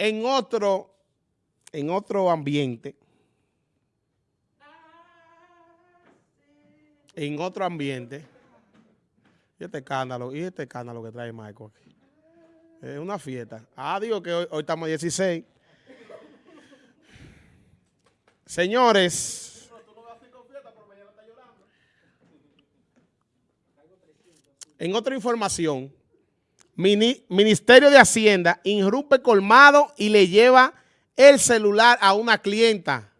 en otro, en otro ambiente, en otro ambiente, y este escándalo, y este escándalo que trae Michael aquí. Es una fiesta. Ah, digo que hoy, hoy estamos 16. Señores. En otra información, Ministerio de Hacienda irrumpe colmado y le lleva el celular a una clienta.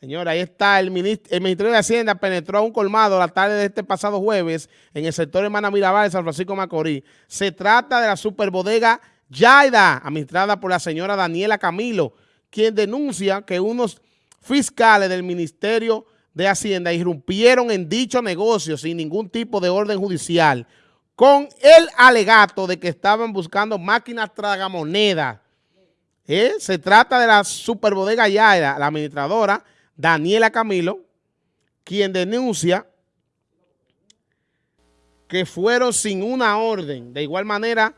Señora, ahí está, el, Ministerio de Hacienda penetró a un colmado la tarde de este pasado jueves en el sector Hermana Mirabal de San Francisco Macorís. Se trata de la superbodega Yaida, administrada por la señora Daniela Camilo, quien denuncia que unos fiscales del Ministerio de Hacienda irrumpieron en dicho negocio sin ningún tipo de orden judicial, con el alegato de que estaban buscando máquinas tragamonedas. ¿Eh? Se trata de la superbodega Yaida, la administradora, Daniela Camilo, quien denuncia que fueron sin una orden. De igual manera,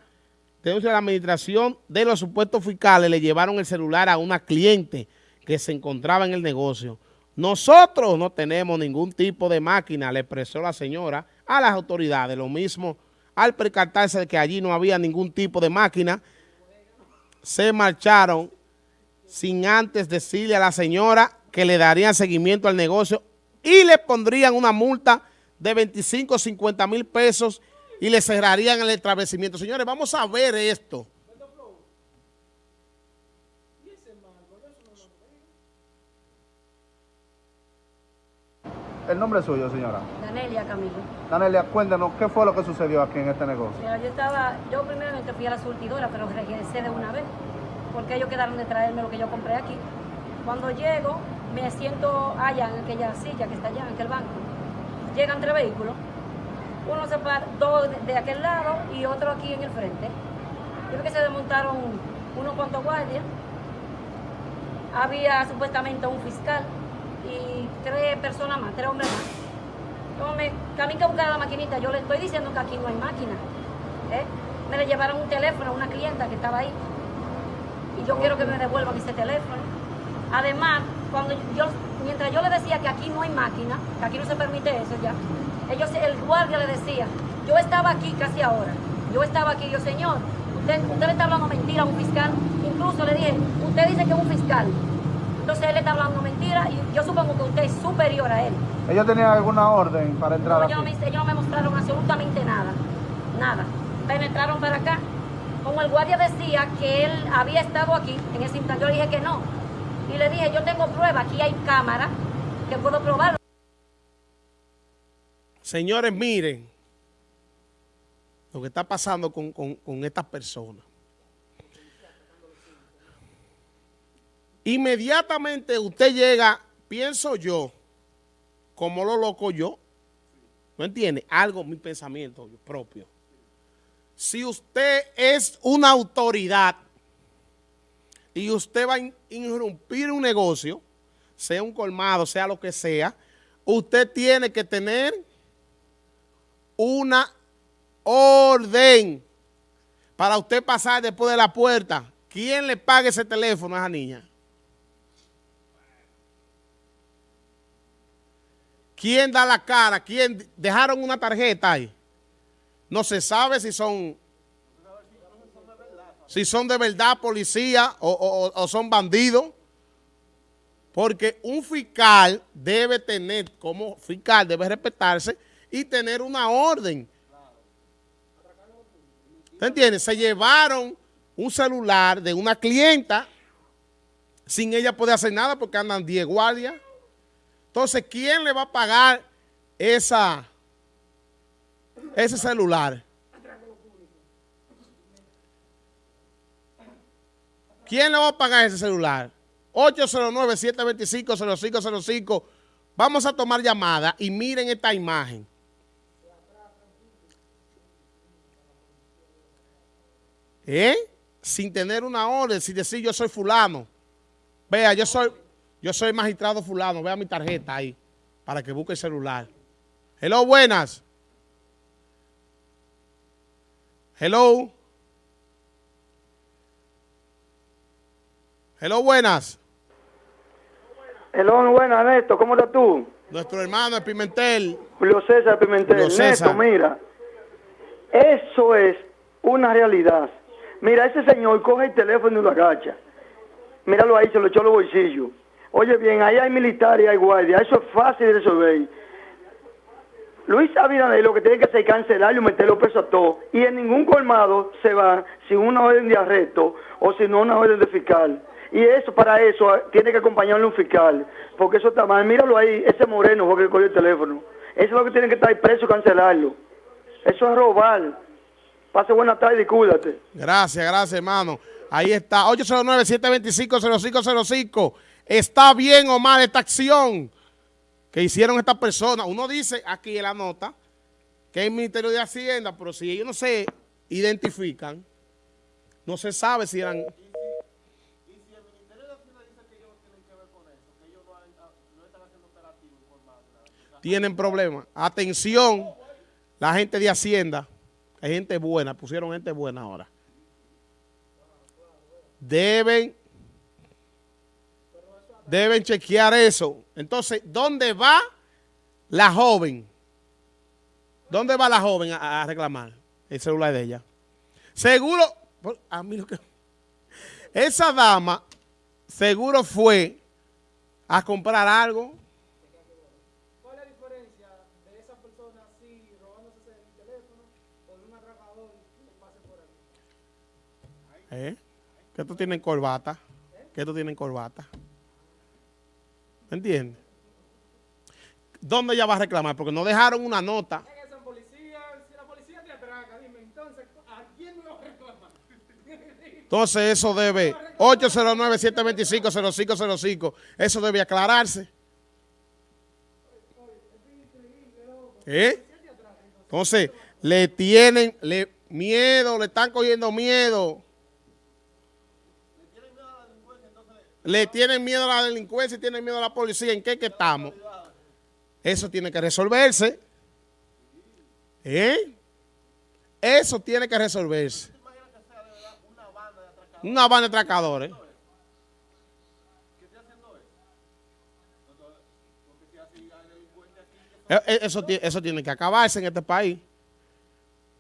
denuncia la administración de los supuestos fiscales, le llevaron el celular a una cliente que se encontraba en el negocio. Nosotros no tenemos ningún tipo de máquina, le expresó la señora a las autoridades. Lo mismo, al percatarse de que allí no había ningún tipo de máquina, se marcharon sin antes decirle a la señora que le darían seguimiento al negocio y le pondrían una multa de 25 o 50 mil pesos y le cerrarían el establecimiento. Señores, vamos a ver esto. El nombre es suyo, señora. Danelia Camilo. Danelia, cuéntanos, ¿qué fue lo que sucedió aquí en este negocio? Mira, yo estaba, yo primero fui a la surtidora, pero regresé de una vez, porque ellos quedaron de traerme lo que yo compré aquí. Cuando llego, me siento allá en aquella silla que está allá, en aquel banco. Llegan tres vehículos, uno se para, dos de aquel lado y otro aquí en el frente. Yo creo que se desmontaron unos cuantos guardias. Había supuestamente un fiscal y tres personas más, tres hombres más. Entonces, me, a mí que buscar la maquinita, yo le estoy diciendo que aquí no hay máquina. ¿eh? Me le llevaron un teléfono a una clienta que estaba ahí. Y yo quiero que me devuelvan ese teléfono. Además, cuando yo, mientras yo le decía que aquí no hay máquina, que aquí no se permite eso ya, ellos, el guardia le decía, yo estaba aquí casi ahora, yo estaba aquí, yo, señor, usted, usted le está hablando mentira a un fiscal, incluso le dije, usted dice que es un fiscal, entonces él le está hablando mentira y yo supongo que usted es superior a él. ¿Ellos tenían alguna orden para entrar no, aquí? Ellos no, me, ellos no me mostraron absolutamente nada, nada. Penetraron para acá. Como el guardia decía que él había estado aquí, en ese instante yo le dije que no, y le dije, yo tengo prueba, aquí hay cámara, que puedo probarlo. Señores, miren lo que está pasando con, con, con estas personas. Inmediatamente usted llega, pienso yo, como lo loco yo, ¿no entiende? Algo, mi pensamiento propio. Si usted es una autoridad y usted va a irrumpir un negocio, sea un colmado, sea lo que sea, usted tiene que tener una orden para usted pasar después de la puerta. ¿Quién le paga ese teléfono a esa niña? ¿Quién da la cara? ¿Quién dejaron una tarjeta ahí? No se sabe si son si son de verdad policía o, o, son bandidos. Porque un fiscal debe tener, como fiscal debe respetarse y tener una orden. ¿Te entiendes? Se llevaron un celular de una clienta sin ella poder hacer nada porque andan 10 guardias. Entonces, ¿quién le va a pagar esa, ese celular? ¿Quién le va a pagar ese celular? 809-725-0505. Vamos a tomar llamada y miren esta imagen. ¿Eh? Sin tener una orden, sin decir yo soy fulano. Vea, yo soy, yo soy magistrado fulano. Vea mi tarjeta ahí para que busque el celular. Hello, buenas. Hello. Hello, buenas. Hello, buenas, Néstor, ¿cómo estás tú? Nuestro hermano de Pimentel. Julio César Pimentel. Julio César. Néstor, mira, eso es una realidad. Mira, ese señor coge el teléfono y lo agacha. Míralo ahí, se lo echó a los bolsillos. Oye bien, ahí hay militares y hay guardias, eso es fácil de resolver. Luis Abinader lo que tiene que hacer es cancelarlo y meterlo preso a todos. Y en ningún colmado se va sin una orden de arresto o sin una orden de fiscal. Y eso, para eso, tiene que acompañarle un fiscal. Porque eso está mal. Míralo ahí, ese moreno fue que cogió el teléfono. Eso es lo que tiene que estar preso y cancelarlo. Eso es robar. Pase buena tarde y cuídate. Gracias, gracias, hermano. Ahí está, 809-725-0505. ¿Está bien o mal esta acción que hicieron estas personas? Uno dice aquí en la nota que es el Ministerio de Hacienda, pero si ellos no se identifican, no se sabe si eran... Tienen problemas. Atención, la gente de Hacienda, hay gente buena, pusieron gente buena ahora. Deben, deben chequear eso. Entonces, ¿dónde va la joven? ¿Dónde va la joven a, a reclamar el celular de ella? Seguro, a mí lo que... Esa dama seguro fue a comprar algo. ¿Cuál es la diferencia de esa persona así robándose el teléfono de un atracador que pase por ahí? ¿Eh? Que tú tienes corbata. Que tú tienes corbata. ¿Me entiendes? ¿Dónde ella va a reclamar? Porque no dejaron una nota. Entonces eso debe, 809-725-0505, eso debe aclararse. ¿Eh? Entonces, le tienen le, miedo, le están cogiendo miedo. Le tienen miedo a la delincuencia y tienen miedo a la policía. ¿En qué que estamos? Eso tiene que resolverse. ¿Eh? Eso tiene que resolverse. Una banda de atracadores. Eh, eh, Eso, eso tiene que acabarse en este país.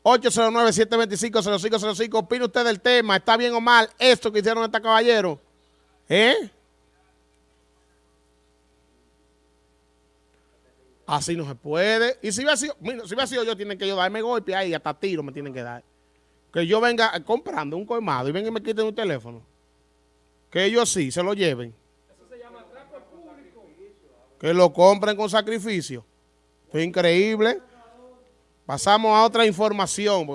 809-725-0505. Opine usted del tema. ¿Está bien o mal esto que hicieron estos caballeros? ¿Eh? Así no se puede. Y si hubiera sido, mira, si hubiera sido yo, tienen que yo darme golpe ahí, hasta tiro me tienen que dar. Que yo venga comprando un colmado y vengan y me quiten un teléfono. Que ellos sí, se lo lleven. Eso se llama público. Que lo compren con sacrificio. Es increíble. Pasamos a otra información.